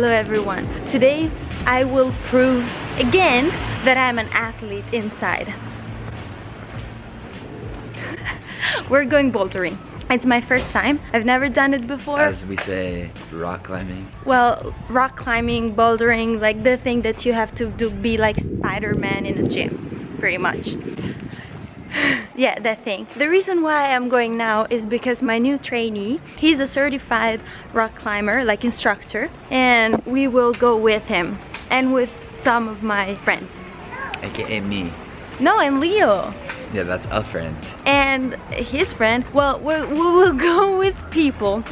Hello everyone. Today I will prove again that I'm an athlete inside. We're going bouldering. It's my first time. I've never done it before. As we say, rock climbing. Well, rock climbing, bouldering, like the thing that you have to do be like Spider-Man in a gym, pretty much. yeah, that thing. The reason why I'm going now is because my new trainee, he's a certified rock climber, like instructor, and we will go with him and with some of my friends. AKA me. No, and Leo. Yeah, that's a friend. And his friend, well, we we will go with people.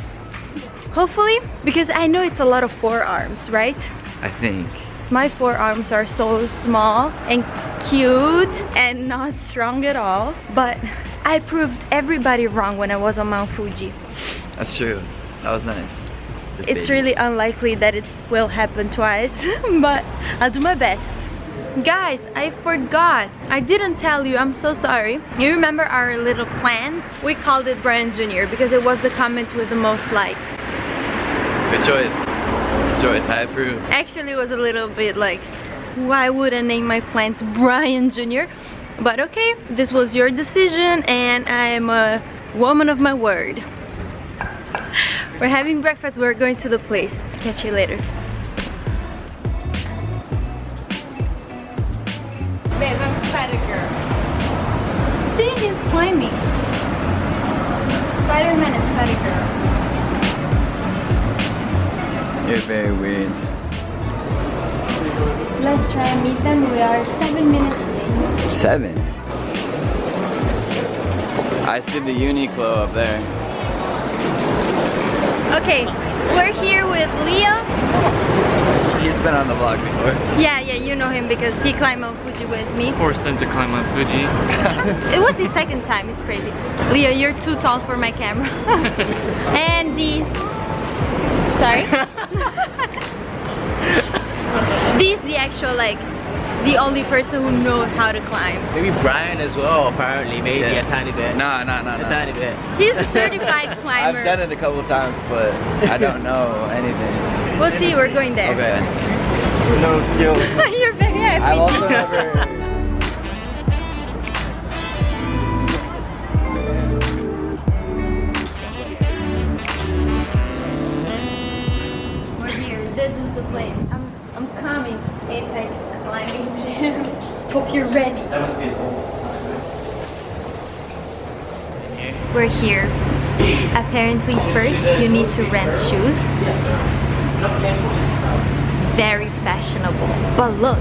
Hopefully, because I know it's a lot of forearms, right? I think. My forearms are so small and cute and not strong at all. But I proved everybody wrong when I was on Mount Fuji. That's true. That was nice. This It's baby. really unlikely that it will happen twice, but I'll do my best. Guys, I forgot. I didn't tell you, I'm so sorry. You remember our little plant? We called it Brian Jr. because it was the comment with the most likes. Good choice. Choice. I approve. Actually, it was a little bit like, why would I name my plant Brian Jr.? But okay, this was your decision and I am a woman of my word. We're having breakfast, we're going to the place. Catch you later. You're very weird. Let's try and meet them. We are seven minutes late. Seven. I see the Uniqlo up there. Okay, we're here with Leo. He's been on the vlog before. Yeah, yeah, you know him because he climbed Mount Fuji with me. Forced him to climb Mount Fuji. It was his second time, it's crazy. Leo, you're too tall for my camera. and the... Sorry? This the actual, like, the only person who knows how to climb. Maybe Brian as well, apparently, maybe Yeah. a tiny bit. No, no, no, A no. tiny bit. He's a certified climber. I've done it a couple times, but I don't know anything. We'll see, we're going there. Okay. No skills. you're very happy. I've also never. Hope you're ready. That must be his We're here. Apparently first you need to rent shoes. Very fashionable. But look.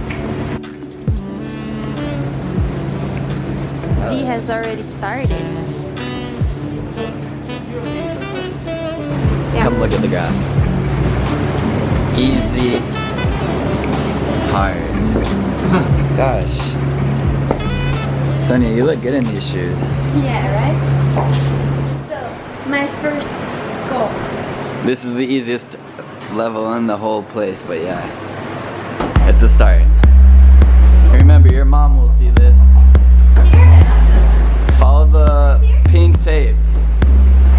D has already started. Yeah. Come look at the graph. Easy. Hard. Gosh. Sonia, you look good in these shoes. Yeah, right? So, my first goal. This is the easiest level in the whole place, but yeah. It's a start. Remember, your mom will see this. Follow the pink tape.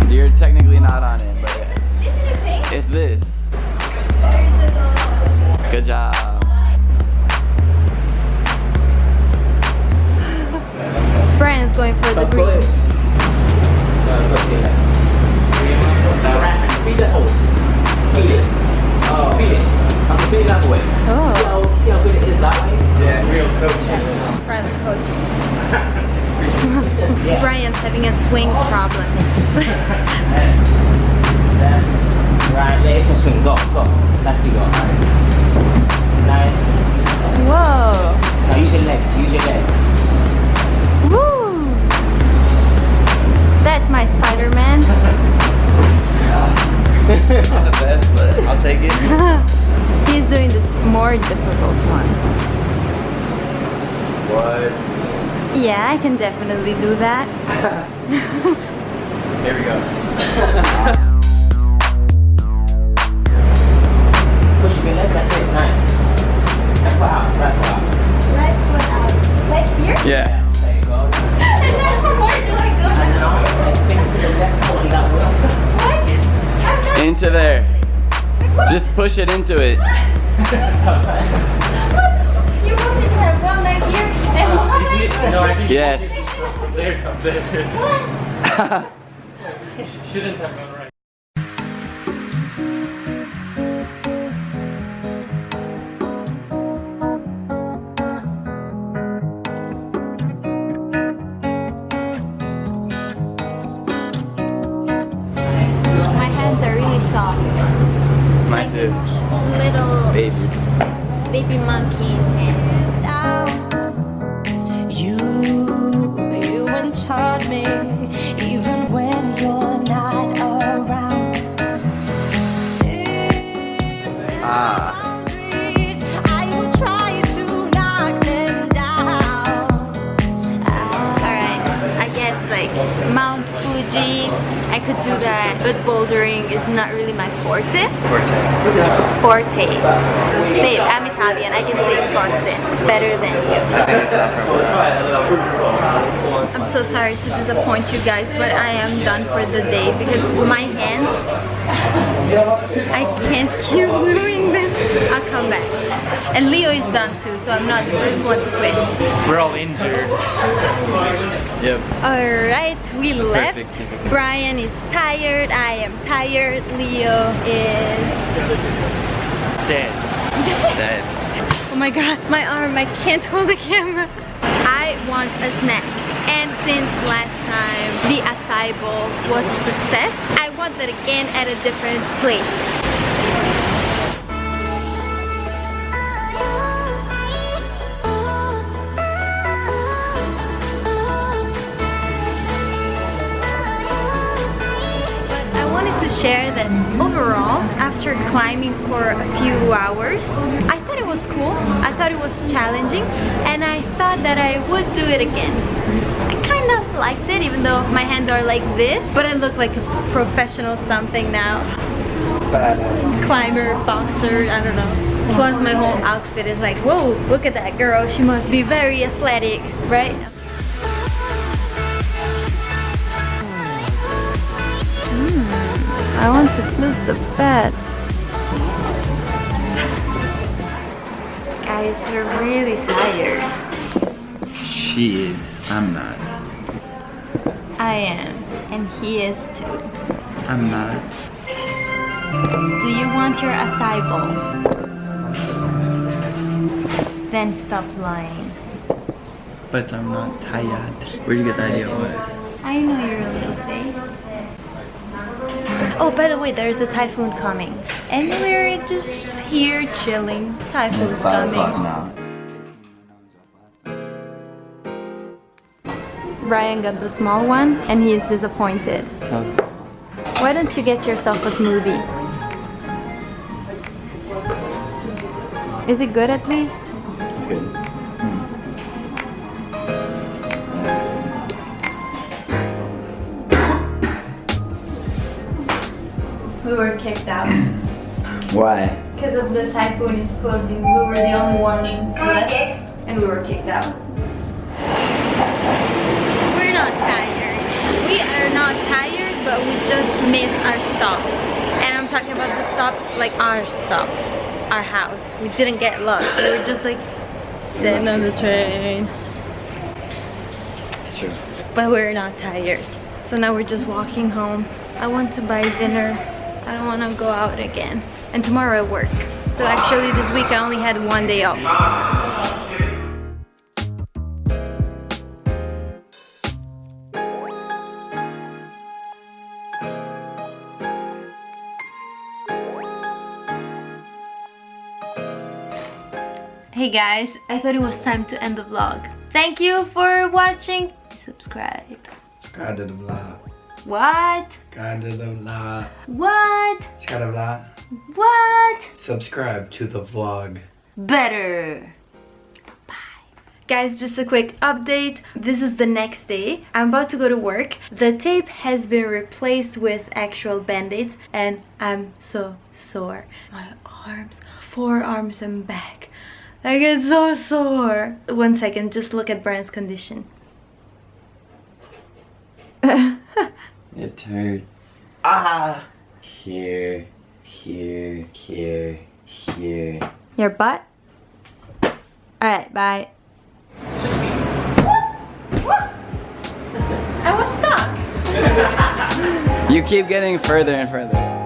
You're technically not on it, but it's this. Good job. The green. Feed the hole. Feed it. Oh. Feed it. I'm feed that way. Oh. See how, see how good it is that way? Yeah. Real coach. Private coaching. Brian's having a swing problem. Yeah, I can definitely do that. Here we go. Push your legs. That's it. Nice. Right foot out. Right foot out. Right foot out. Like here? Yeah. There you go. And then where do I go? And now, things to the left, holding that way. What? Into there. Just push it into it. there comes there. Shouldn't have gone right. My hands are really soft. Mine too. Little Baby. baby monkeys hands. Could do that, but bouldering is not really my forte. Forte. Babe, I'm Italian, I can say forte better than you. I'm so sorry to disappoint you guys, but I am done for the day because my hands, I can't keep doing this. I'll come back. And Leo is done too, so I'm not the first one to quit. We're all injured. Yep. Alright, we left. Brian is tired, I am tired, Leo is... Dead. Dead. Oh my god, my arm, I can't hold the camera. I want a snack. And since last time the acai bowl was a success, I want that again at a different place. That overall, after climbing for a few hours, I thought it was cool, I thought it was challenging, and I thought that I would do it again. I kind of liked it, even though my hands are like this, but I look like a professional something now. Climber, boxer, I don't know. Plus my whole outfit is like, whoa, look at that girl, she must be very athletic, right? I want to close the bed. Guys, we're really tired. She is. I'm not. I am, and he is too. I'm not. Do you want your acai bowl? Then stop lying. But I'm not tired. Where'd you get the idea it was? I know your little face. Oh, by the way, there's a typhoon coming. And we're just here chilling. Typhoon's coming. now. Brian got the small one and he is disappointed. So. Why don't you get yourself a smoothie? Is it good at least? It's good. We were kicked out. Why? Because of the typhoon is closing. We were the only ones left and we were kicked out. We're not tired. We are not tired, but we just missed our stop. And I'm talking about the stop, like our stop, our house. We didn't get lost. We were just like sitting on the train. It's true. But we're not tired. So now we're just walking home. I want to buy dinner. I don't want to go out again. And tomorrow I work. So actually this week I only had one day off. Hey guys, I thought it was time to end the vlog. Thank you for watching. Subscribe. Kada the vlog. What? Kada the vlog. What? Kada vlog. What? Subscribe to the vlog. Better. Bye. Guys, just a quick update. This is the next day. I'm about to go to work. The tape has been replaced with actual band-aids and I'm so sore. My arms, forearms and back. I get so sore. One second, just look at Brian's condition. It hurts. Ah! Here. here, here, here. Your butt? Alright, bye. I was stuck. You keep getting further and further.